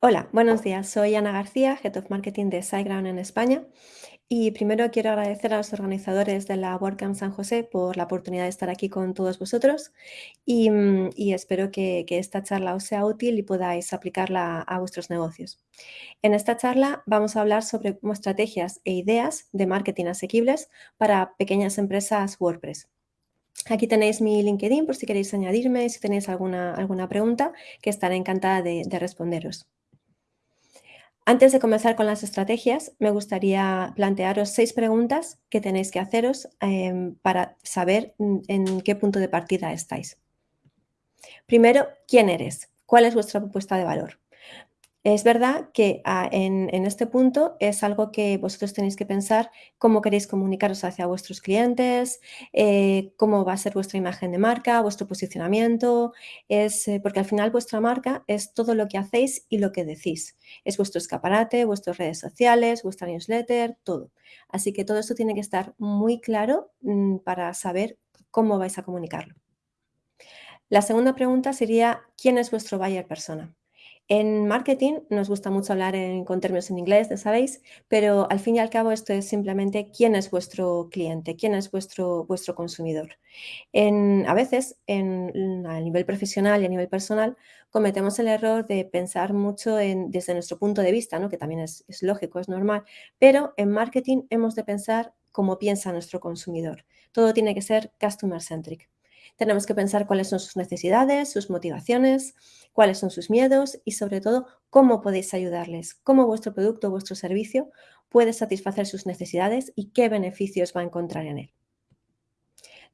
Hola, buenos días. Soy Ana García, Head of Marketing de SiteGround en España. Y primero quiero agradecer a los organizadores de la WordCamp San José por la oportunidad de estar aquí con todos vosotros y, mm, espero que, esta charla os sea útil y podáis aplicarla a vuestros negocios. En esta charla vamos a hablar sobre estrategias e ideas de marketing asequibles para pequeñas empresas WordPress. Aquí tenéis mi LinkedIn por si queréis añadirme, si tenéis alguna, alguna pregunta, que estaré encantada de responderos. Antes de comenzar con las estrategias, me gustaría plantearos seis preguntas que tenéis que haceros em, para saber mm, en qué punto de partida estáis. Primero, ¿quién eres? ¿Cuál es vuestra propuesta de valor? Es verdad que ah, en, este punto es algo que vosotros tenéis que pensar cómo queréis comunicaros hacia vuestros clientes, eh, cómo va a ser vuestra imagen de marca, vuestro posicionamiento, es, eh, porque al final vuestra marca es todo lo que hacéis y lo que decís. Es vuestro escaparate, vuestras redes sociales, vuestra newsletter, todo. Así que todo esto tiene que estar muy claro mm, para saber cómo vais a comunicarlo. La segunda pregunta sería, ¿quién es vuestro buyer persona? En marketing nos gusta mucho hablar con términos en inglés, ya sabéis, pero al fin y al cabo esto es simplemente quién es vuestro cliente, quién es vuestro, vuestro consumidor. a veces, en, a nivel profesional y a nivel personal, cometemos el error de pensar mucho desde nuestro punto de vista, ¿no? que también es, es lógico, es normal, pero en marketing hemos de pensar como piensa nuestro consumidor. Todo tiene que ser customer centric. Tenemos que pensar cuáles son sus necesidades, sus motivaciones, cuáles son sus miedos y sobre todo cómo podéis ayudarles, cómo vuestro producto o vuestro servicio puede satisfacer sus necesidades y qué beneficios va a encontrar en él.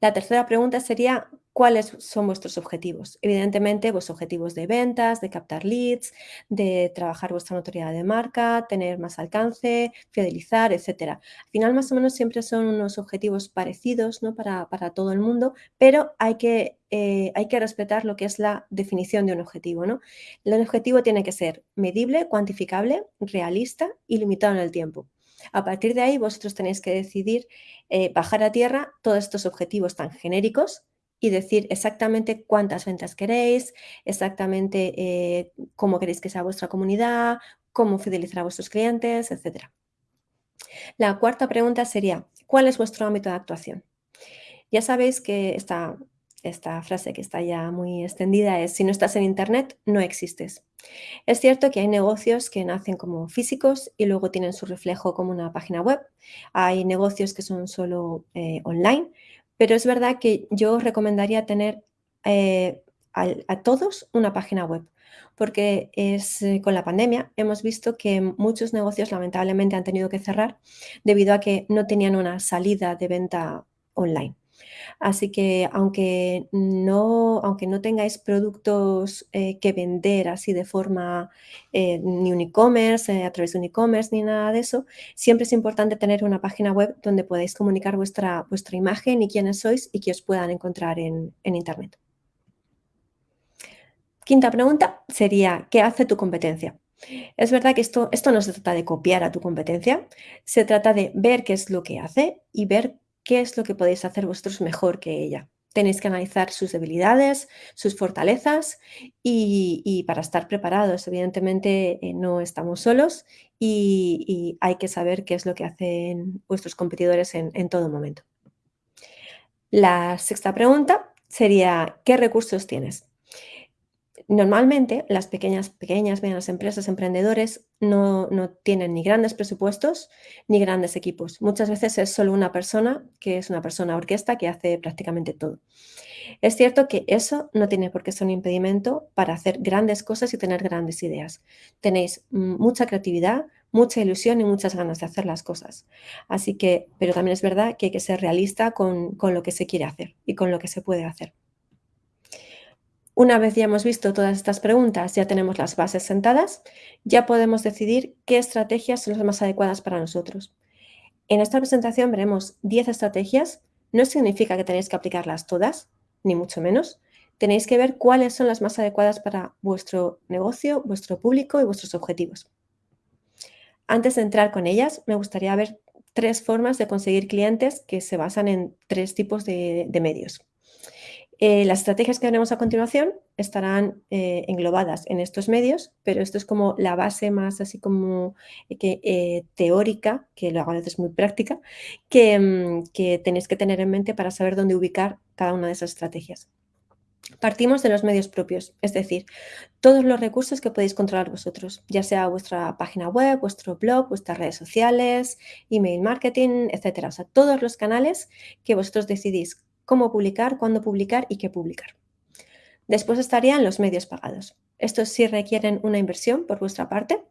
La tercera pregunta sería, ¿cuáles son vuestros objetivos? Evidentemente, vuestros objetivos de ventas, de captar leads, de trabajar vuestra notoriedad de marca, tener más alcance, fidelizar, etc. Al final, más o menos, siempre son unos objetivos parecidos ¿no? para, todo el mundo, pero hay que, eh, hay que respetar lo que es la definición de un objetivo. ¿no? El objetivo tiene que ser medible, cuantificable, realista y limitado en el tiempo. A partir de ahí, vosotros tenéis que decidir eh, bajar a tierra todos estos objetivos tan genéricos y decir exactamente cuántas ventas queréis, exactamente eh, cómo queréis que sea vuestra comunidad, cómo fidelizar a vuestros clientes, etc. La cuarta pregunta sería, ¿cuál es vuestro ámbito de actuación? Ya sabéis que esta, esta frase que está ya muy extendida es, si no estás en Internet, no existes. Es cierto que hay negocios que nacen como físicos y luego tienen su reflejo como una página web. Hay negocios que son solo eh, online, pero es verdad que yo recomendaría tener eh, a, todos una página web porque es, eh, con la pandemia hemos visto que muchos negocios lamentablemente han tenido que cerrar debido a que no tenían una salida de venta online. Así que aunque no, aunque no tengáis productos eh, que vender así de forma eh, ni un e-commerce, eh, a través de un e-commerce ni nada de eso, siempre es importante tener una página web donde podáis comunicar vuestra, vuestra imagen y quiénes sois y que os puedan encontrar en, en Internet. Quinta pregunta sería, ¿qué hace tu competencia? Es verdad que esto, esto no se trata de copiar a tu competencia, se trata de ver qué es lo que hace y ver qué es lo que podéis hacer vosotros mejor que ella. Tenéis que analizar sus debilidades, sus fortalezas y, para estar preparados. Evidentemente eh, no estamos solos y, hay que saber qué es lo que hacen vuestros competidores en todo momento. La sexta pregunta sería, ¿qué recursos tienes? Normalmente las pequeñas, pequeñas, medianas empresas, emprendedores, no, tienen ni grandes presupuestos ni grandes equipos. Muchas veces es solo una persona, que es una persona orquesta, que hace prácticamente todo. Es cierto que eso no tiene por qué ser un impedimento para hacer grandes cosas y tener grandes ideas. Tenéis mucha creatividad, mucha ilusión y muchas ganas de hacer las cosas. Así que, pero también es verdad que hay que ser realista con, con lo que se quiere hacer y con lo que se puede hacer. Una vez ya hemos visto todas estas preguntas, ya tenemos las bases sentadas, ya podemos decidir qué estrategias son las más adecuadas para nosotros. En esta presentación veremos 10 estrategias. No significa que tenéis que aplicarlas todas, ni mucho menos. Tenéis que ver cuáles son las más adecuadas para vuestro negocio, vuestro público y vuestros objetivos. Antes de entrar con ellas, me gustaría ver tres formas de conseguir clientes que se basan en tres tipos de, medios. Eh, las estrategias que veremos a continuación estarán eh, englobadas en estos medios, pero esto es como la base más así como que, teórica, que lo hago a veces muy práctica, que, mm, que tenéis que tener en mente para saber dónde ubicar cada una de esas estrategias. Partimos de los medios propios, es decir, todos los recursos que podéis controlar vosotros, ya sea vuestra página web, vuestro blog, vuestras redes sociales, email marketing, etcétera. O sea, todos los canales que vosotros decidís cómo publicar, cuándo publicar y qué publicar. Después estarían los medios pagados. Estos sí requieren una inversión por vuestra parte,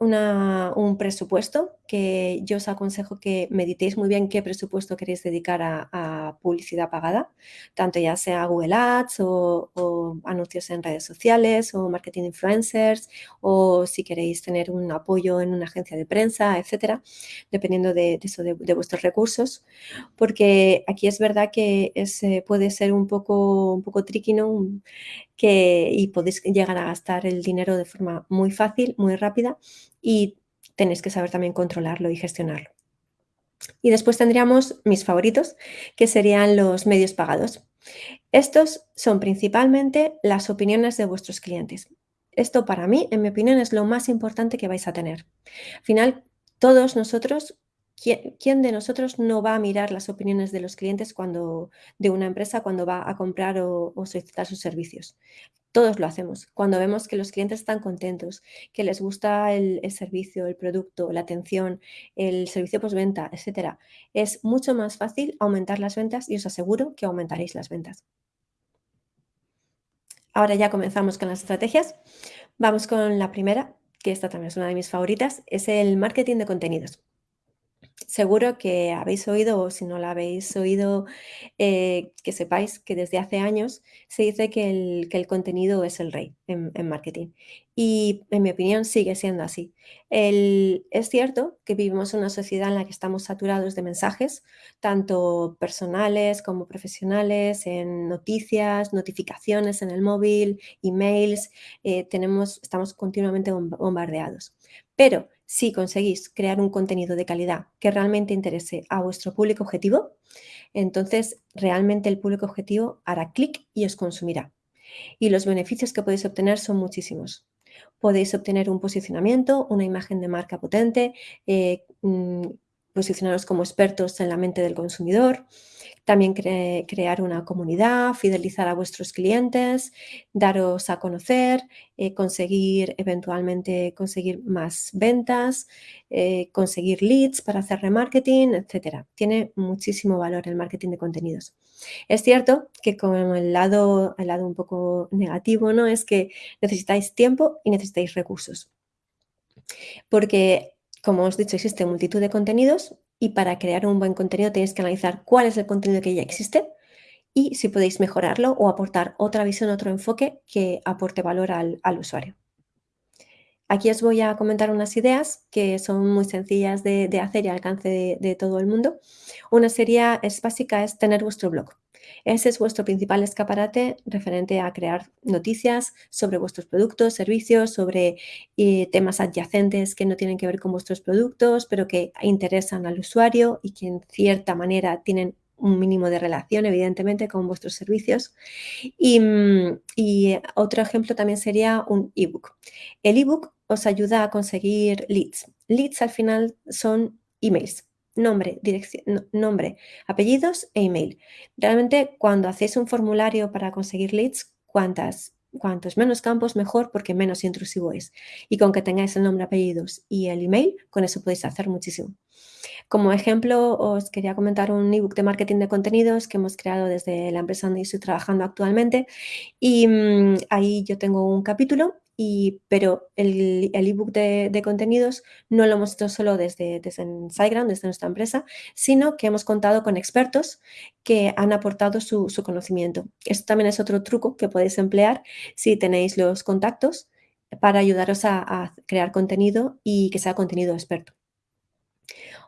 un presupuesto que yo os aconsejo que meditéis muy bien qué presupuesto queréis dedicar a, publicidad pagada, tanto ya sea Google Ads o, anuncios en redes sociales o marketing influencers o si queréis tener un apoyo en una agencia de prensa, etcétera, dependiendo de, eso, de, vuestros recursos, porque aquí es verdad que eh, puede ser un poco, un poco tricky, ¿no? Y podéis llegar a gastar el dinero de forma muy fácil, muy rápida y tenéis que saber también controlarlo y gestionarlo. Y después tendríamos mis favoritos, que serían los medios pagados. Estos son principalmente las opiniones de vuestros clientes. Esto para mí, en mi opinión, es lo más importante que vais a tener. Al final, todos nosotros, ¿quién, de nosotros no va a mirar las opiniones de los clientes cuando, de una empresa cuando va a comprar o solicitar sus servicios? Todos lo hacemos. Cuando vemos que los clientes están contentos, que les gusta el, servicio, el producto, la atención, el servicio postventa, etcétera, es mucho más fácil aumentar las ventas y os aseguro que aumentaréis las ventas. Ahora ya comenzamos con las estrategias. Vamos con la primera, que esta también es una de mis favoritas, es el marketing de contenidos. Seguro que habéis oído, o si no lo habéis oído, eh, que sepáis que desde hace años se dice que el, contenido es el rey en, marketing. Y en mi opinión sigue siendo así. es cierto que vivimos en una sociedad en la que estamos saturados de mensajes, tanto personales como profesionales, en noticias, notificaciones en el móvil, emails, eh, tenemos, estamos continuamente bombardeados. Pero si conseguís crear un contenido de calidad que realmente interese a vuestro público objetivo, entonces realmente el público objetivo hará clic y os consumirá. Y los beneficios que podéis obtener son muchísimos. Podéis obtener un posicionamiento, una imagen de marca potente, eh, mm, posicionaros como expertos en la mente del consumidor, también crear una comunidad, fidelizar a vuestros clientes, daros a conocer, eh, conseguir eventualmente conseguir más ventas, eh, conseguir leads para hacer remarketing, etc. Tiene muchísimo valor el marketing de contenidos. Es cierto que con el lado, el lado un poco negativo, ¿no? Es que necesitáis tiempo y necesitáis recursos. Porque como os he dicho, existe multitud de contenidos y para crear un buen contenido tenéis que analizar cuál es el contenido que ya existe y si podéis mejorarlo o aportar otra visión, otro enfoque que aporte valor al, usuario. Aquí os voy a comentar unas ideas que son muy sencillas de, hacer y al alcance de, de, todo el mundo. Una sería, es básica, es tener vuestro blog. Ese es vuestro principal escaparate referente a crear noticias sobre vuestros productos, servicios, sobre eh, temas adyacentes que no tienen que ver con vuestros productos, pero que interesan al usuario y que en cierta manera tienen un mínimo de relación, evidentemente, con vuestros servicios. Y, mm, y otro ejemplo también sería un ebook. El ebook os ayuda a conseguir leads. Leads al final son emails nombre, dirección, nombre, apellidos e email. Realmente cuando hacéis un formulario para conseguir leads, cuantas, cuantos menos campos mejor porque menos intrusivo es. Y con que tengáis el nombre, apellidos y el email, con eso podéis hacer muchísimo. Como ejemplo, os quería comentar un ebook de marketing de contenidos que hemos creado desde la empresa donde estoy trabajando actualmente. Y mm, ahí yo tengo un capítulo pero el ebook de, contenidos no lo hemos hecho solo desde, desde SiteGround, desde nuestra empresa, sino que hemos contado con expertos que han aportado su, conocimiento. Esto también es otro truco que podéis emplear si tenéis los contactos para ayudaros a crear contenido y que sea contenido experto.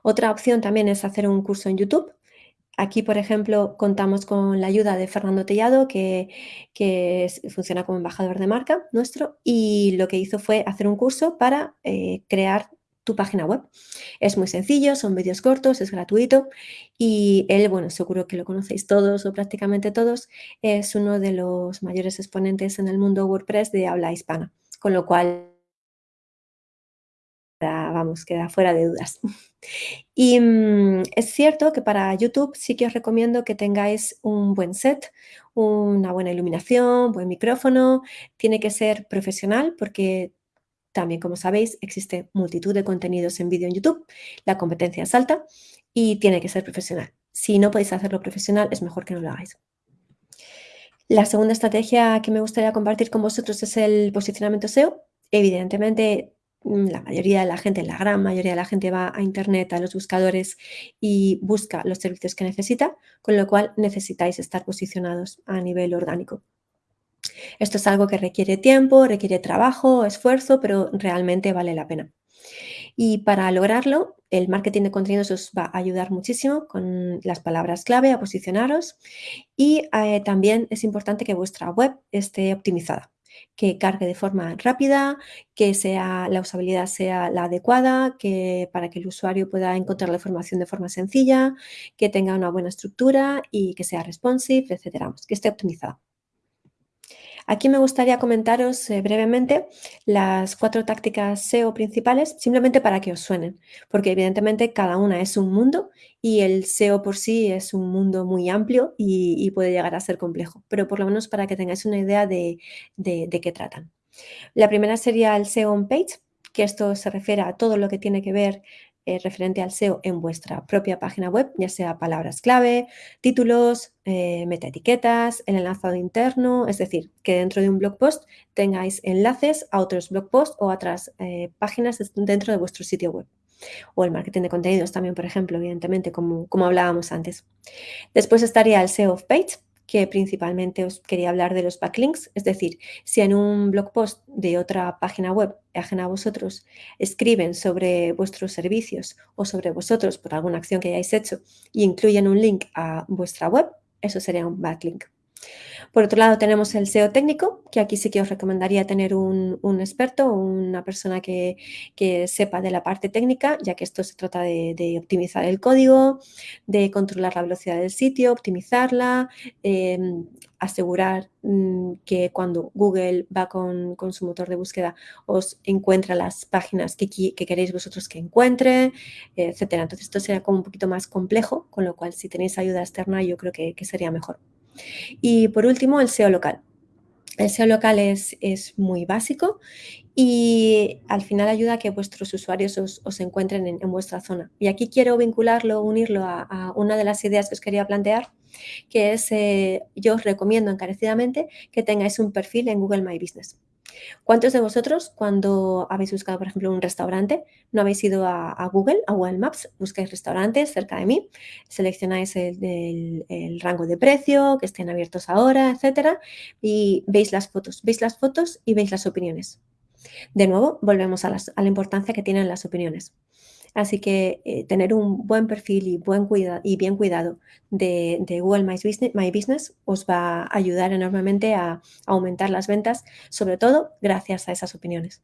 Otra opción también es hacer un curso en YouTube Aquí, por ejemplo, contamos con la ayuda de Fernando Tellado, que, funciona como embajador de marca nuestro, y lo que hizo fue hacer un curso para eh, crear tu página web. Es muy sencillo, son vídeos cortos, es gratuito y él, bueno, seguro que lo conocéis todos o prácticamente todos, es uno de los mayores exponentes en el mundo WordPress de habla hispana, con lo cual vamos, queda fuera de dudas. Y mm, es cierto que para YouTube sí que os recomiendo que tengáis un buen set, una buena iluminación, buen micrófono, tiene que ser profesional porque también, como sabéis, existe multitud de contenidos en vídeo en YouTube, la competencia es alta y tiene que ser profesional. Si no podéis hacerlo profesional, es mejor que no lo hagáis. La segunda estrategia que me gustaría compartir con vosotros es el posicionamiento SEO. Evidentemente, la mayoría de la gente, la gran mayoría de la gente va a Internet, a los buscadores y busca los servicios que necesita, con lo cual necesitáis estar posicionados a nivel orgánico. Esto es algo que requiere tiempo, requiere trabajo, esfuerzo, pero realmente vale la pena. Y para lograrlo, el marketing de contenidos os va a ayudar muchísimo con las palabras clave a posicionaros y eh, también es importante que vuestra web esté optimizada, que cargue de forma rápida, que sea, la usabilidad sea la adecuada, que para que el usuario pueda encontrar la información de forma sencilla, que tenga una buena estructura y que sea responsive, etcétera, que esté optimizada. Aquí me gustaría comentaros eh, brevemente las cuatro tácticas SEO principales, simplemente para que os suenen, porque evidentemente cada una es un mundo y el SEO por sí es un mundo muy amplio y, puede llegar a ser complejo, pero por lo menos para que tengáis una idea de, de qué tratan. La primera sería el SEO on page, que esto se refiere a todo lo que tiene que ver eh, referente al SEO en vuestra propia página web, ya sea palabras clave, títulos, eh, metaetiquetas, el enlazado interno, es decir, que dentro de un blog post tengáis enlaces a otros blog posts o a otras eh, páginas dentro de vuestro sitio web. O el marketing de contenidos también, por ejemplo, evidentemente, como, como hablábamos antes. Después estaría el SEO of page, que principalmente os quería hablar de los backlinks, es decir, si en un blog post de otra página web ajena a vosotros escriben sobre vuestros servicios o sobre vosotros por alguna acción que hayáis hecho y incluyen un link a vuestra web, eso sería un backlink. Por otro lado, tenemos el SEO técnico, que aquí sí que os recomendaría tener un, experto, una persona que, sepa de la parte técnica, ya que esto se trata de, optimizar el código, de controlar la velocidad del sitio, optimizarla, em, asegurar mm, que cuando Google va con, su motor de búsqueda os encuentra las páginas que, queréis vosotros que encuentre, etcétera. Entonces esto sería como un poquito más complejo, con lo cual si tenéis ayuda externa yo creo que sería mejor. Y por último, el SEO local. El SEO local es, muy básico y al final ayuda a que vuestros usuarios os, encuentren en, vuestra zona. Y aquí quiero vincularlo, unirlo a, una de las ideas que os quería plantear, que es, eh, yo os recomiendo encarecidamente que tengáis un perfil en Google My Business. ¿Cuántos de vosotros cuando habéis buscado, por ejemplo, un restaurante, no habéis ido a, Google, a Google Maps, buscáis restaurantes cerca de mí, seleccionáis el, rango de precio, que estén abiertos ahora, etcétera, y veis las fotos, veis las fotos y veis las opiniones. De nuevo, volvemos a, la importancia que tienen las opiniones. Así que eh, tener un buen perfil y, buen y bien cuidado de, Google My Business, os va a ayudar enormemente a, aumentar las ventas, sobre todo gracias a esas opiniones.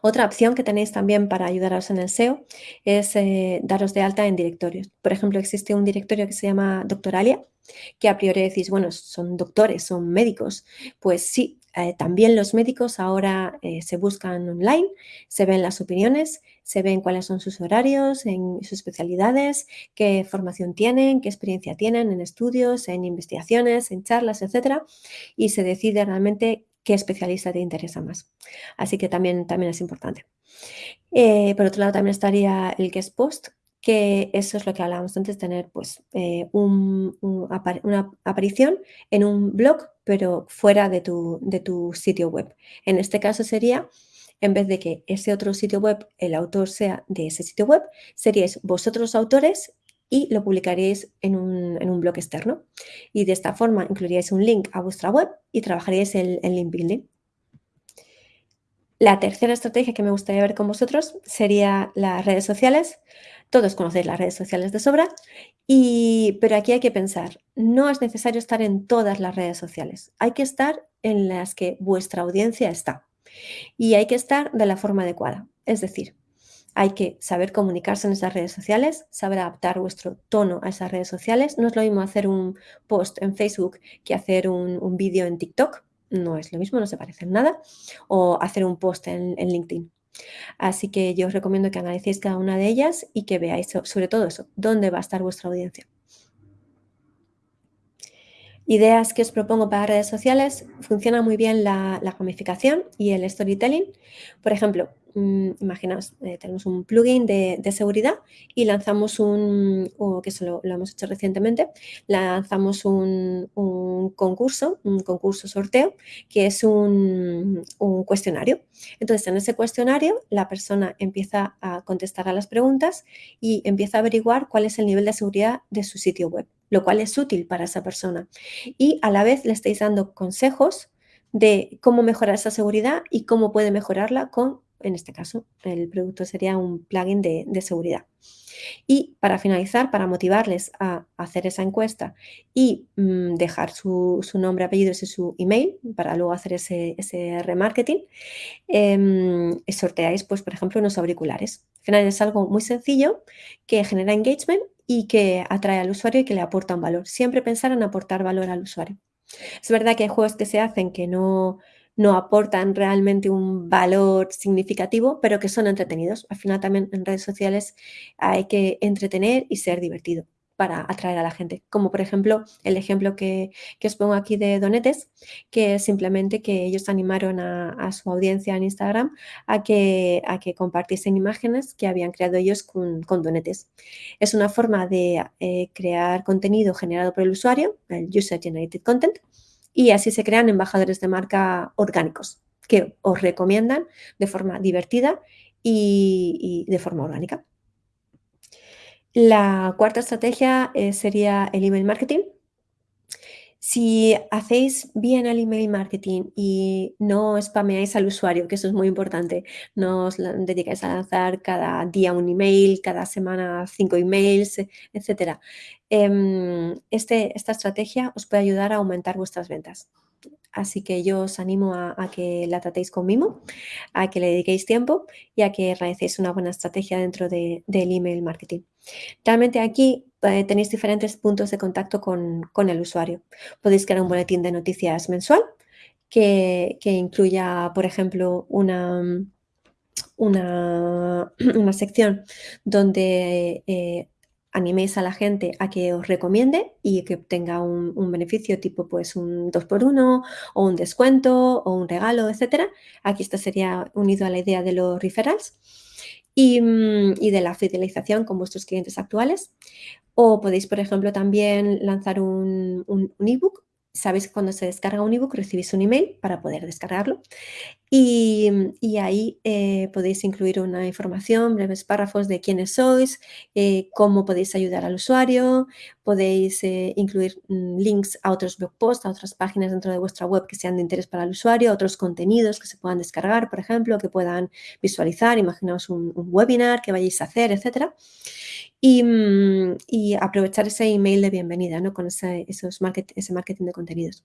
Otra opción que tenéis también para ayudaros en el SEO es eh, daros de alta en directorios. Por ejemplo, existe un directorio que se llama Doctoralia, que a priori decís, bueno, son doctores, son médicos. Pues sí, eh, también los médicos ahora eh, se buscan online, se ven las opiniones, se ven cuáles son sus horarios, en sus especialidades, qué formación tienen, qué experiencia tienen en estudios, en investigaciones, en charlas, etcétera, y se decide realmente qué especialista te interesa más. Así que también, también es importante. Eh, por otro lado, también estaría el guest post, que eso es lo que hablábamos antes, tener pues una aparición en un blog, pero fuera de tu, de tu sitio web. En este caso sería, en vez de que ese otro sitio web, el autor sea de ese sitio web, seríais vosotros autores y lo publicaríais en un, en un blog externo. Y de esta forma incluiríais un link a vuestra web y trabajaríais el, el link building. La tercera estrategia que me gustaría ver con vosotros sería las redes sociales. Todos conocéis las redes sociales de sobra, y, pero aquí hay que pensar, no es necesario estar en todas las redes sociales, hay que estar en las que vuestra audiencia está y hay que estar de la forma adecuada. Es decir, Hay que saber comunicarse en esas redes sociales, saber adaptar vuestro tono a esas redes sociales. No es lo mismo hacer un post en Facebook que hacer un, vídeo en TikTok. No es lo mismo, no se parecen nada. O hacer un post en, LinkedIn. Así que yo os recomiendo que analicéis cada una de ellas y que veáis sobre todo eso, dónde va a estar vuestra audiencia. Ideas que os propongo para redes sociales, funciona muy bien la, gamificación y el storytelling. Por ejemplo, Mm, imaginaos, eh, tenemos un plugin de, seguridad y lanzamos un, que eso lo, hemos hecho recientemente, lanzamos un, concurso, un concurso sorteo, que es un, cuestionario. Entonces, en ese cuestionario, la persona empieza a contestar a las preguntas y empieza a averiguar cuál es el nivel de seguridad de su sitio web, lo cual es útil para esa persona. Y a la vez le estáis dando consejos de cómo mejorar esa seguridad y cómo puede mejorarla con en este caso, el producto sería un plugin de, seguridad. Y para finalizar, para motivarles a hacer esa encuesta y mm, dejar su, nombre, apellidos y su email para luego hacer ese, remarketing, em, sorteáis, pues, por ejemplo, unos auriculares. Al final es algo muy sencillo que genera engagement y que atrae al usuario y que le aporta un valor. Siempre pensar en aportar valor al usuario. Es verdad que hay juegos que se hacen que no, no aportan realmente un valor significativo, pero que son entretenidos. Al final también en redes sociales hay que entretener y ser divertido para atraer a la gente. Como por ejemplo el ejemplo que, os pongo aquí de Donetes, que es simplemente que ellos animaron a, su audiencia en Instagram a que, a que compartiesen imágenes que habían creado ellos con, Donetes. Es una forma de eh, crear contenido generado por el usuario, el User Generated Content, y así se crean embajadores de marca orgánicos que os recomiendan de forma divertida y, de forma orgánica. La cuarta estrategia eh, sería el email marketing. Si hacéis bien el email marketing y no spameáis al usuario, que eso es muy importante, no os dedicáis a lanzar cada día un email, cada semana cinco emails, etc. Em, este, esta estrategia os puede ayudar a aumentar vuestras ventas. Así que yo os animo a, que la tratéis con mimo, a que le dediquéis tiempo y a que realicéis una buena estrategia dentro del email marketing. Realmente aquí eh, tenéis diferentes puntos de contacto con, el usuario. Podéis crear un boletín de noticias mensual que, incluya, por ejemplo, una, una, sección donde eh, animéis a la gente a que os recomiende y que obtenga un, beneficio tipo pues un 2x1 o un descuento o un regalo, etcétera. Aquí esto sería unido a la idea de los referrals y, mm, de la fidelización con vuestros clientes actuales. O podéis, por ejemplo, también lanzar un, un ebook sabéis que cuando se descarga un ebook recibís un email para poder descargarlo. Y, ahí eh, podéis incluir una información, breves párrafos de quiénes sois, eh, cómo podéis ayudar al usuario, podéis eh, incluir mm, links a otros blog posts, a otras páginas dentro de vuestra web que sean de interés para el usuario, otros contenidos que se puedan descargar, por ejemplo, que puedan visualizar, imaginaos un, webinar que vayáis a hacer, etcétera. Mm, y, aprovechar ese email de bienvenida ¿no? con ese, esos ese marketing de contenidos.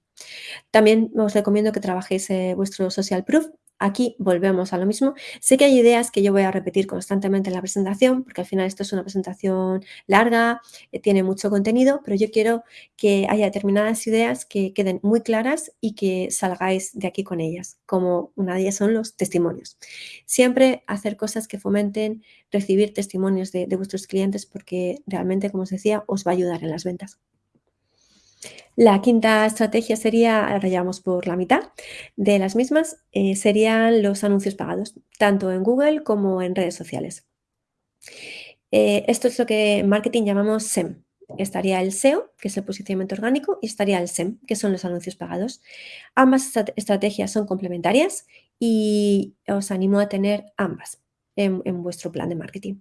También os recomiendo que trabajéis eh, vuestro social proof. Aquí volvemos a lo mismo. Sé que hay ideas que yo voy a repetir constantemente en la presentación, porque al final esto es una presentación larga, eh, tiene mucho contenido, pero yo quiero que haya determinadas ideas que queden muy claras y que salgáis de aquí con ellas, como una de ellas son los testimonios. Siempre hacer cosas que fomenten recibir testimonios de, de vuestros clientes porque realmente, como os decía, os va a ayudar en las ventas. La quinta estrategia sería, ahora ya vamos por la mitad de las mismas, eh, serían los anuncios pagados, tanto en Google como en redes sociales. Eh, esto es lo que en marketing llamamos SEM. Estaría el SEO, que es el posicionamiento orgánico, y estaría el SEM, que son los anuncios pagados. Ambas estrategias son complementarias y os animo a tener ambas en vuestro plan de marketing.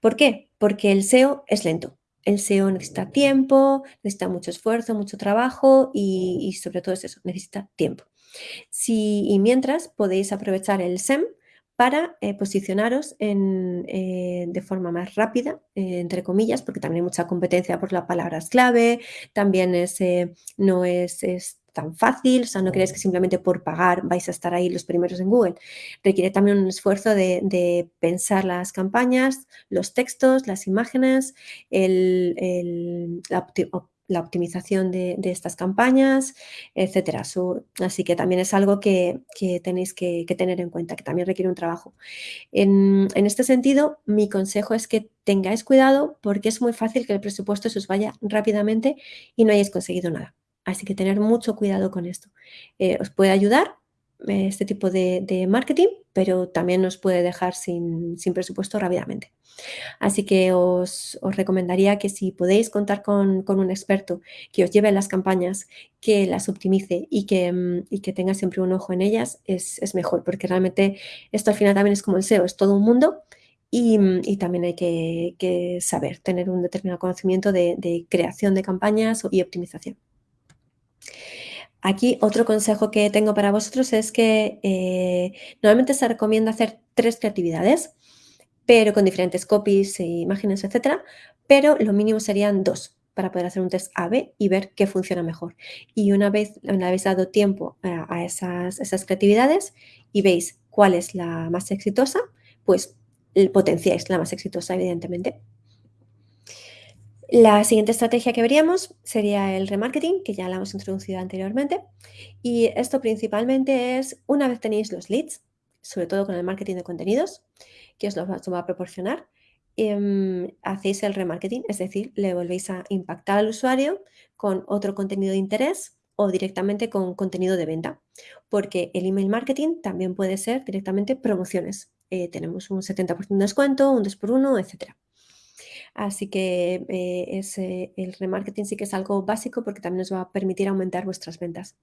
¿Por qué? Porque el SEO es lento el SEO necesita tiempo, necesita mucho esfuerzo, mucho trabajo y, sobre todo es eso, necesita tiempo. Si, y mientras podéis aprovechar el SEM para eh, posicionaros eh, de forma más rápida, eh, entre comillas, porque también hay mucha competencia por las palabras clave, también es, no es, tan fácil, o sea, no creáis que simplemente por pagar vais a estar ahí los primeros en Google. Requiere también un esfuerzo de, pensar las campañas, los textos, las imágenes, la, optimización de, estas campañas, etcétera. así que también es algo que, tenéis que, tener en cuenta, que también requiere un trabajo. En, en, este sentido, mi consejo es que tengáis cuidado porque es muy fácil que el presupuesto se os vaya rápidamente y no hayáis conseguido nada. Así que tener mucho cuidado con esto. Eh, os puede ayudar eh, este tipo de, marketing, pero también nos puede dejar sin, presupuesto rápidamente. Así que os, recomendaría que si podéis contar con, un experto que os lleve las campañas, que las optimice y que, mm, tenga siempre un ojo en ellas, es, mejor, porque realmente esto al final también es como el SEO, es todo un mundo y, mm, también hay que, saber, tener un determinado conocimiento de creación de campañas y optimización. Aquí otro consejo que tengo para vosotros es que eh, normalmente se recomienda hacer tres creatividades, pero con diferentes copies, e imágenes, etcétera, pero lo mínimo serían dos para poder hacer un test A-B y ver qué funciona mejor. Y una vez le habéis dado tiempo a, esas, esas creatividades y veis cuál es la más exitosa, pues potenciáis la más exitosa, evidentemente. La siguiente estrategia que veríamos sería el remarketing, que ya la hemos introducido anteriormente. Y esto principalmente es, una vez tenéis los leads, sobre todo con el marketing de contenidos, que os lo va a proporcionar, em, hacéis el remarketing, es decir, le volvéis a impactar al usuario con otro contenido de interés o directamente con contenido de venta, porque el email marketing también puede ser directamente promociones. Eh, tenemos un 70% de descuento, un 2x1, etcétera. Así que eh, el remarketing sí que es algo básico porque también os va a permitir aumentar vuestras ventas.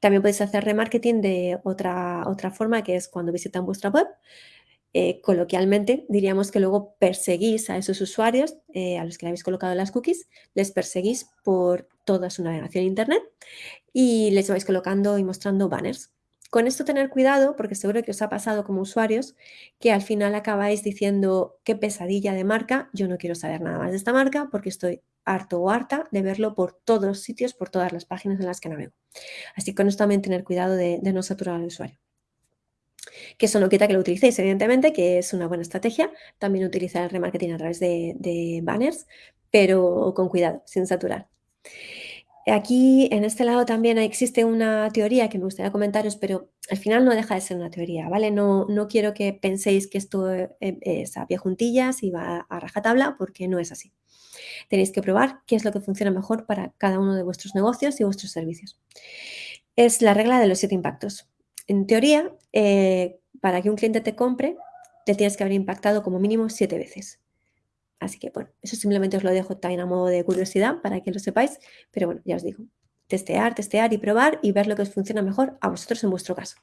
También podéis hacer remarketing de otra, otra forma, que es cuando visitan vuestra web. Eh, coloquialmente diríamos que luego perseguís a esos usuarios eh, a los que le habéis colocado las cookies, les perseguís por toda su navegación en Internet y les vais colocando y mostrando banners. Con esto tener cuidado, porque seguro que os ha pasado como usuarios, que al final acabáis diciendo qué pesadilla de marca, yo no quiero saber nada más de esta marca porque estoy harto o harta de verlo por todos los sitios, por todas las páginas en las que navego. Así que con esto también tener cuidado de, no saturar al usuario. Que eso no quita que lo utilicéis, evidentemente, que es una buena estrategia. También utilizar el remarketing a través de, de banners, pero con cuidado, sin saturar. Aquí, en este lado también existe una teoría que me gustaría comentaros, pero al final no deja de ser una teoría, ¿vale? No, no quiero que penséis que esto eh, es a pie juntillas y va a rajatabla, porque no es así. Tenéis que probar qué es lo que funciona mejor para cada uno de vuestros negocios y vuestros servicios. Es la regla de los siete impactos. En teoría, eh, para que un cliente te compre, te tienes que haber impactado como mínimo siete veces. Así que bueno, eso simplemente os lo dejo también a modo de curiosidad para que lo sepáis, pero bueno, ya os digo, testear, testear y probar y ver lo que os funciona mejor a vosotros en vuestro caso.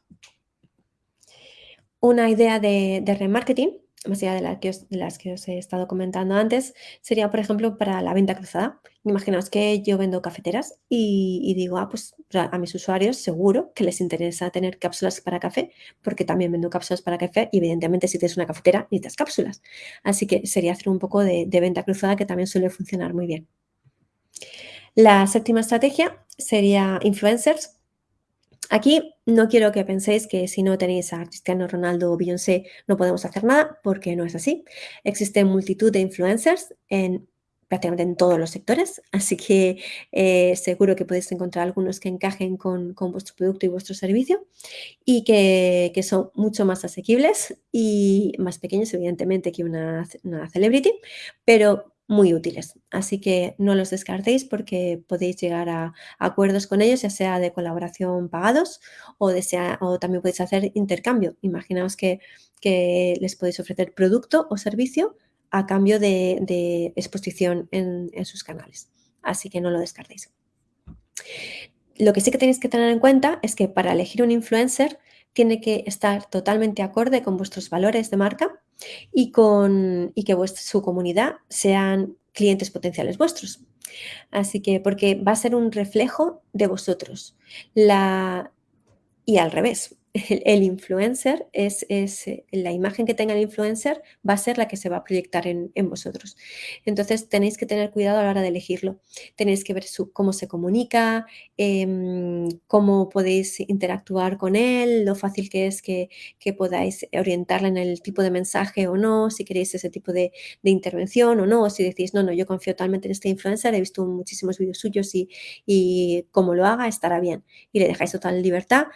Una idea de, de remarketing más allá de, las que os he estado comentando antes, sería, por ejemplo, para la venta cruzada. Imaginaos que yo vendo cafeteras y, digo, ah, pues a mis usuarios seguro que les interesa tener cápsulas para café, porque también vendo cápsulas para café y evidentemente si tienes una cafetera necesitas cápsulas. Así que sería hacer un poco de, de venta cruzada que también suele funcionar muy bien. La séptima estrategia sería influencers. Aquí no quiero que penséis que si no tenéis a Cristiano Ronaldo o Beyoncé no podemos hacer nada, porque no es así. Existe multitud de influencers en prácticamente en todos los sectores, así que eh, seguro que podéis encontrar algunos que encajen con, vuestro producto y vuestro servicio y que, son mucho más asequibles y más pequeños, evidentemente, que una, una celebrity, pero muy útiles. Así que no los descartéis porque podéis llegar a, acuerdos con ellos, ya sea de colaboración pagados o, también podéis hacer intercambio. Imaginaos que, les podéis ofrecer producto o servicio a cambio de, exposición en, en sus canales. Así que no lo descartéis. Lo que sí que tenéis que tener en cuenta es que para elegir un influencer tiene que estar totalmente acorde con vuestros valores de marca y, con, y que su comunidad sean clientes potenciales vuestros. Así que, porque va a ser un reflejo de vosotros. La, y al revés, el, influencer es, es, eh, la imagen que tenga el influencer va a ser la que se va a proyectar en, vosotros. Entonces tenéis que tener cuidado a la hora de elegirlo. Tenéis que ver su, cómo se comunica, em, cómo podéis interactuar con él, lo fácil que es que, que, podáis orientarle en el tipo de mensaje o no, si queréis ese tipo de, de, intervención o no, o si decís, no, no, yo confío totalmente en este influencer, he visto muchísimos vídeos suyos y, y como lo haga estará bien. Y le dejáis total libertad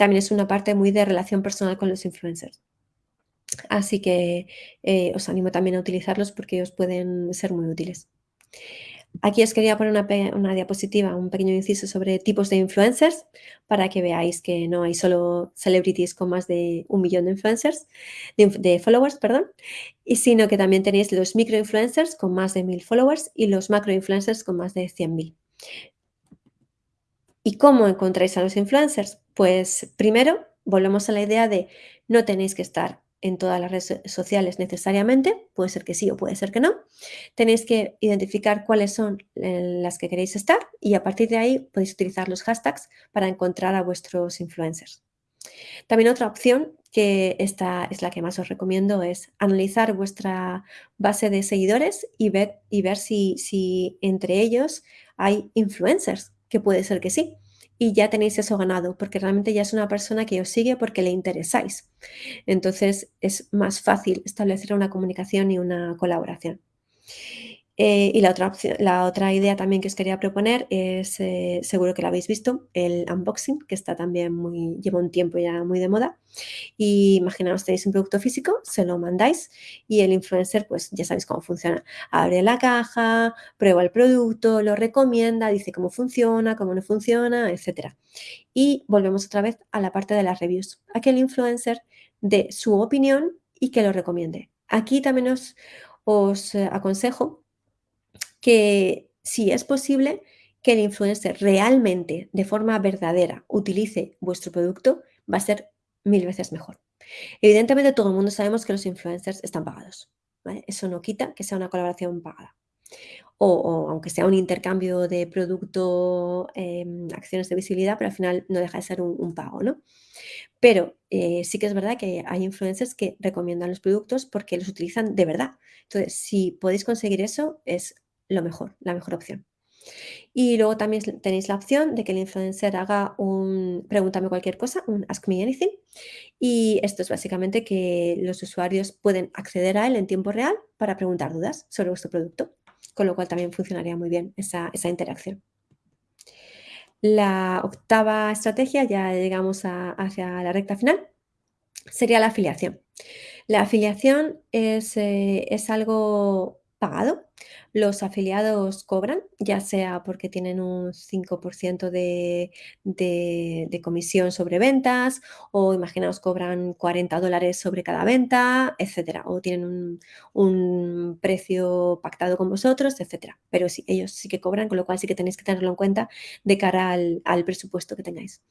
también es una parte muy de relación personal con los influencers. Así que eh, os animo también a utilizarlos porque os pueden ser muy útiles. Aquí os quería poner una, diapositiva, un pequeño inciso sobre tipos de influencers para que veáis que no hay solo celebrities con más de un millón de influencers, de, followers, perdón, y sino que también tenéis los microinfluencers con más de mil followers y los macroinfluencers con más de 100.000. ¿Y cómo encontráis a los influencers? Pues primero, volvemos a la idea de no tenéis que estar en todas las redes sociales necesariamente, puede ser que sí o puede ser que no. Tenéis que identificar cuáles son eh, las que queréis estar y a partir de ahí podéis utilizar los hashtags para encontrar a vuestros influencers. También otra opción que esta es la que más os recomiendo es analizar vuestra base de seguidores y ver, si entre ellos hay influencers que puede ser que sí. Y ya tenéis eso ganado, porque realmente ya es una persona que os sigue porque le interesáis. Entonces es más fácil establecer una comunicación y una colaboración. Eh, y la otra, la otra idea también que os quería proponer es, eh, seguro que lo habéis visto, el unboxing, que está también muy, lleva un tiempo ya muy de moda. Y imaginaos, tenéis un producto físico, se lo mandáis y el influencer, pues ya sabéis cómo funciona. Abre la caja, prueba el producto, lo recomienda, dice cómo funciona, cómo no funciona, etc. Y volvemos otra vez a la parte de las reviews. A que el influencer dé su opinión y que lo recomiende. Aquí también os, os eh, aconsejo que si es posible que el influencer realmente, de forma verdadera, utilice vuestro producto, va a ser mil veces mejor. Evidentemente todo el mundo sabemos que los influencers están pagados. Eso no quita que sea una colaboración pagada. O, aunque sea un intercambio de producto, em, acciones de visibilidad, pero al final no deja de ser un, pago, ¿no? Pero eh, sí que es verdad que hay influencers que recomiendan los productos porque los utilizan de verdad. Entonces, si podéis conseguir eso, es lo mejor, la mejor opción. Y luego también tenéis la opción de que el influencer haga un pregúntame cualquier cosa, un ask me anything. Y esto es básicamente que los usuarios pueden acceder a él en tiempo real para preguntar dudas sobre vuestro producto, con lo cual también funcionaría muy bien esa, interacción. La octava estrategia, ya llegamos hacia la recta final, sería la afiliación. La afiliación es, eh, es algo pagado los afiliados cobran, ya sea porque tienen un 5% de, de, comisión sobre ventas o imaginaos cobran 40 dólares sobre cada venta, etcétera, o tienen un, precio pactado con vosotros, etcétera. Pero sí, ellos sí que cobran, con lo cual sí que tenéis que tenerlo en cuenta de cara al, presupuesto que tengáis.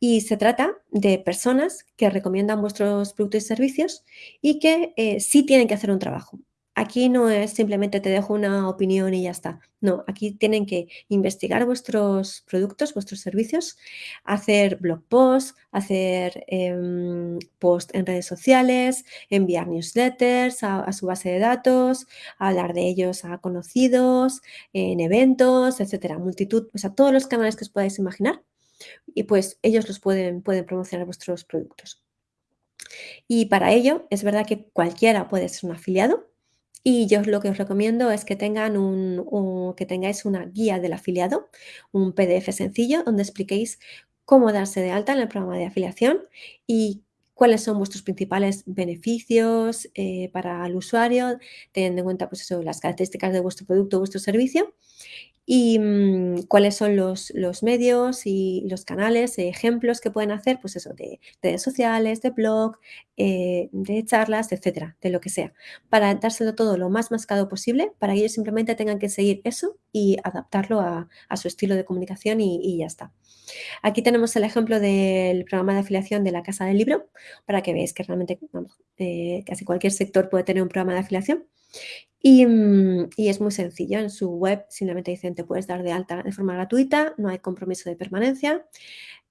Y se trata de personas que recomiendan vuestros productos y servicios y que eh, sí tienen que hacer un trabajo. Aquí no es simplemente te dejo una opinión y ya está. No, aquí tienen que investigar vuestros productos, vuestros servicios, hacer blog posts, hacer em, posts en redes sociales, enviar newsletters a, su base de datos, hablar de ellos a conocidos, en eventos, etcétera. Multitud, o sea, todos los canales que os podáis imaginar y pues ellos los pueden, pueden promocionar vuestros productos. Y para ello es verdad que cualquiera puede ser un afiliado, y yo lo que os recomiendo es que, tengan un, que tengáis una guía del afiliado, un PDF sencillo donde expliquéis cómo darse de alta en el programa de afiliación y cuáles son vuestros principales beneficios eh, para el usuario, teniendo en cuenta pues eso, las características de vuestro producto o vuestro servicio y mm, cuáles son los, medios y los canales, ejemplos que pueden hacer, pues eso, de, redes sociales, de blog, eh, de charlas, etcétera, de lo que sea, para dárselo todo lo más mascado posible, para que ellos simplemente tengan que seguir eso y adaptarlo a, su estilo de comunicación y, ya está. Aquí tenemos el ejemplo del programa de afiliación de la Casa del Libro, para que veáis que realmente eh, casi cualquier sector puede tener un programa de afiliación. Mm, y, es muy sencillo, en su web simplemente dicen te puedes dar de alta de forma gratuita, no hay compromiso de permanencia.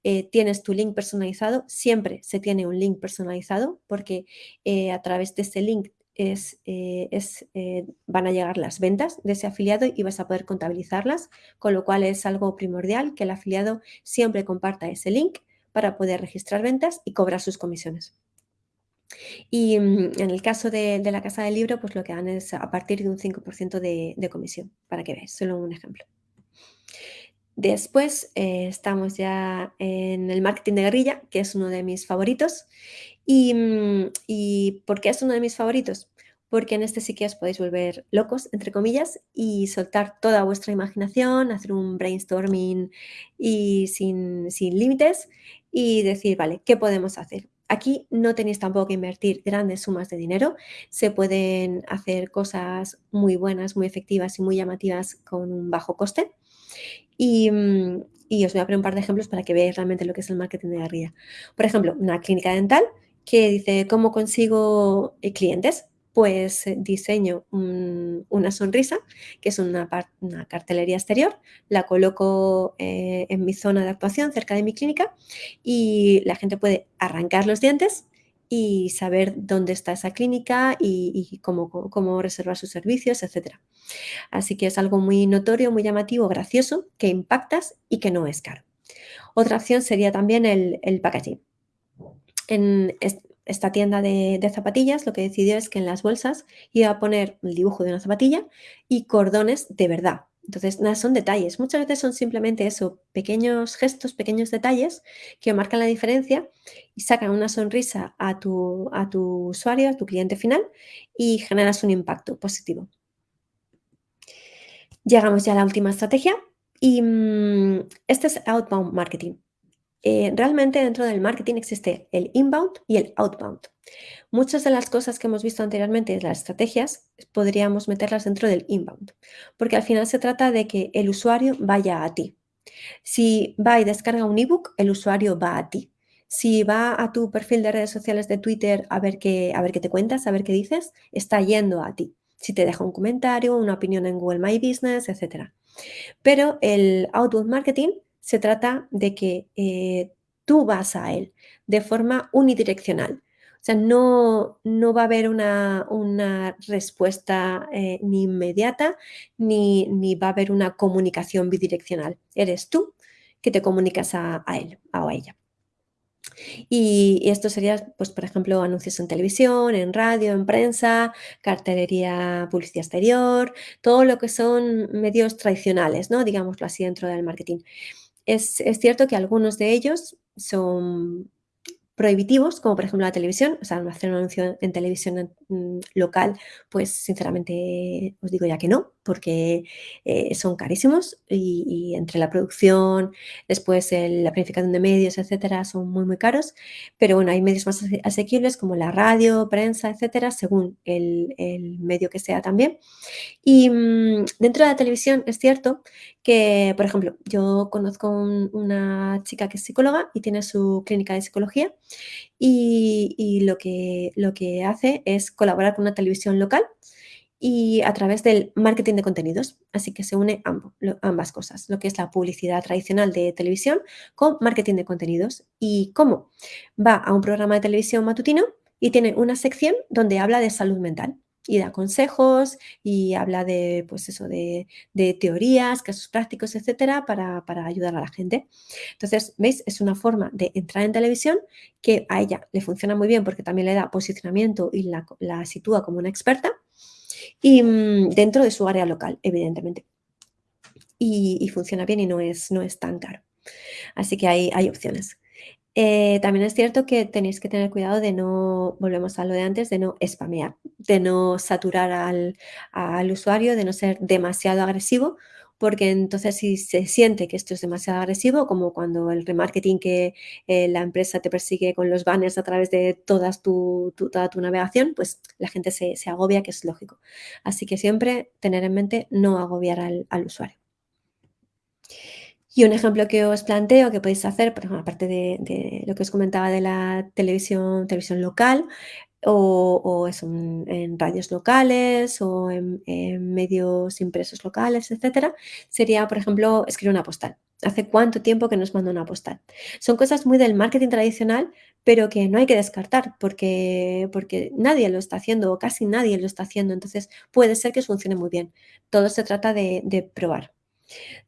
eh, tienes tu link personalizado, siempre se tiene un link personalizado porque eh, a través de ese link es, es, van a llegar las ventas de ese afiliado y vas a poder contabilizarlas, con lo cual es algo primordial que el afiliado siempre comparta ese link para poder registrar ventas y cobrar sus comisiones. Y mm, en el caso de, la casa del libro, pues lo que dan es a partir de un 5% de, de, comisión, para que veáis, solo un ejemplo. Después eh, estamos ya en el marketing de guerrilla, que es uno de mis favoritos. Y, mm, ¿Y por qué es uno de mis favoritos? Porque en este sí que os podéis volver locos, entre comillas, y soltar toda vuestra imaginación, hacer un brainstorming y sin, sin límites y decir, vale, ¿qué podemos hacer? Aquí no tenéis tampoco que invertir grandes sumas de dinero, se pueden hacer cosas muy buenas, muy efectivas y muy llamativas con un bajo coste. Y, mm, os voy a poner un par de ejemplos para que veáis realmente lo que es el marketing de guerrilla. Por ejemplo, una clínica dental que dice, ¿cómo consigo eh, clientes? Pues eh, diseño una sonrisa, que es una, cartelería exterior, la coloco eh, en mi zona de actuación, cerca de mi clínica, y la gente puede arrancar los dientes y saber dónde está esa clínica y, cómo, cómo, reservar sus servicios, etc. Así que es algo muy notorio, muy llamativo, gracioso, que impactas y que no es caro. Otra opción sería también el, el packaging. Esta tienda de, zapatillas lo que decidió es que en las bolsas iba a poner el dibujo de una zapatilla y cordones de verdad. Entonces, nada, son detalles. Muchas veces son simplemente eso, pequeños gestos, pequeños detalles que marcan la diferencia y sacan una sonrisa a tu, a tu usuario, a tu cliente final y generas un impacto positivo. Llegamos ya a la última estrategia y mm, este es outbound marketing. Eh, realmente dentro del marketing existe el inbound y el outbound. Muchas de las cosas que hemos visto anteriormente, las estrategias, podríamos meterlas dentro del inbound, porque al final se trata de que el usuario vaya a ti. Si va y descarga un ebook, el usuario va a ti. Si va a tu perfil de redes sociales de Twitter a ver qué, a ver qué te cuentas, a ver qué dices, está yendo a ti. Si te deja un comentario, una opinión en Google My Business, etc. Pero el outbound marketing se trata de que eh, tú vas a él de forma unidireccional. O sea, no, no va a haber una, respuesta eh, ni inmediata ni, ni, va a haber una comunicación bidireccional. Eres tú que te comunicas a, él o a ella. Y, esto sería, pues, por ejemplo, anuncios en televisión, en radio, en prensa, cartelería, publicidad exterior, todo lo que son medios tradicionales, ¿no? Digámoslo así dentro del marketing. Es, cierto que algunos de ellos son prohibitivos, como por ejemplo la televisión, o sea, hacer un anuncio en televisión mm, local, pues sinceramente os digo ya que no, porque eh, son carísimos y, entre la producción, después la planificación de medios, etcétera, son muy, muy caros. Pero bueno, hay medios más asequibles como la radio, prensa, etcétera, según el, medio que sea también. Y mm, dentro de la televisión es cierto que, por ejemplo, yo conozco una chica que es psicóloga y tiene su clínica de psicología y, lo, que, lo que hace es colaborar con una televisión local y a través del marketing de contenidos. Así que se une ambas cosas, lo que es la publicidad tradicional de televisión con marketing de contenidos. ¿Y cómo? Va a un programa de televisión matutino y tiene una sección donde habla de salud mental y da consejos y habla de, pues eso, de, teorías, casos prácticos, etcétera, para, ayudar a la gente. Entonces, ¿veis? Es una forma de entrar en televisión que a ella le funciona muy bien porque también le da posicionamiento y la, la sitúa como una experta y mm, dentro de su área local, evidentemente. Y, funciona bien y no es, no es tan caro. Así que hay, hay opciones. Eh, también es cierto que tenéis que tener cuidado de no, volvemos a lo de antes, de no spamear, de no saturar al, al usuario, de no ser demasiado agresivo, porque entonces si se siente que esto es demasiado agresivo, como cuando el remarketing que eh, la empresa te persigue con los banners a través de todas tu, toda tu navegación, pues la gente se, agobia, que es lógico. Así que siempre tener en mente no agobiar al, usuario. Y un ejemplo que os planteo que podéis hacer, por ejemplo, aparte de, de, lo que os comentaba de la televisión, televisión local, o, eso, en, radios locales o en, medios impresos locales, etcétera, sería, por ejemplo, escribir una postal. ¿Hace cuánto tiempo que nos manda una postal? Son cosas muy del marketing tradicional, pero que no hay que descartar porque, porque nadie lo está haciendo o casi nadie lo está haciendo. Entonces puede ser que funcione muy bien. Todo se trata de probar.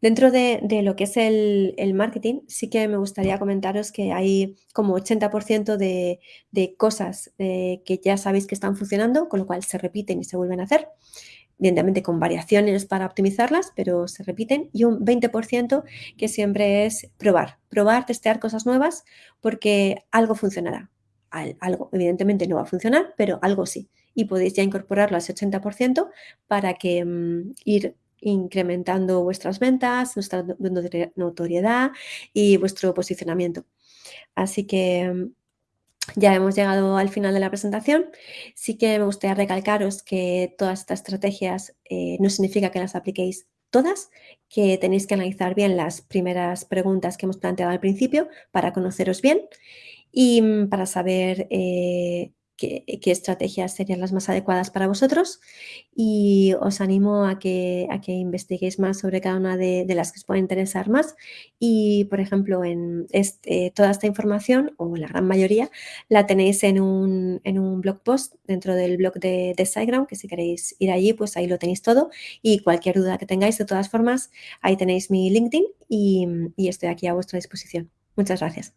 Dentro de, lo que es el, marketing, sí que me gustaría comentaros que hay como 80% de, cosas eh, que ya sabéis que están funcionando, con lo cual se repiten y se vuelven a hacer, evidentemente con variaciones para optimizarlas, pero se repiten, y un 20% que siempre es probar, probar, testear cosas nuevas, porque algo funcionará. Algo, evidentemente no va a funcionar, pero algo sí. Y podéis ya incorporarlo a ese 80% para que mm, ir incrementando vuestras ventas, nuestra notoriedad y vuestro posicionamiento. Así que mm, ya hemos llegado al final de la presentación. Sí que me gustaría recalcaros que todas estas estrategias eh, no significa que las apliquéis todas, que tenéis que analizar bien las primeras preguntas que hemos planteado al principio para conoceros bien y mm, para saber eh, qué, estrategias serían las más adecuadas para vosotros y os animo a que, a que investiguéis más sobre cada una de, las que os pueda interesar más y, por ejemplo, en este, toda esta información, o la gran mayoría, la tenéis en un, blog post dentro del blog de, de SiteGround, que si queréis ir allí, pues ahí lo tenéis todo y cualquier duda que tengáis, de todas formas, ahí tenéis mi LinkedIn y, y estoy aquí a vuestra disposición. Muchas gracias.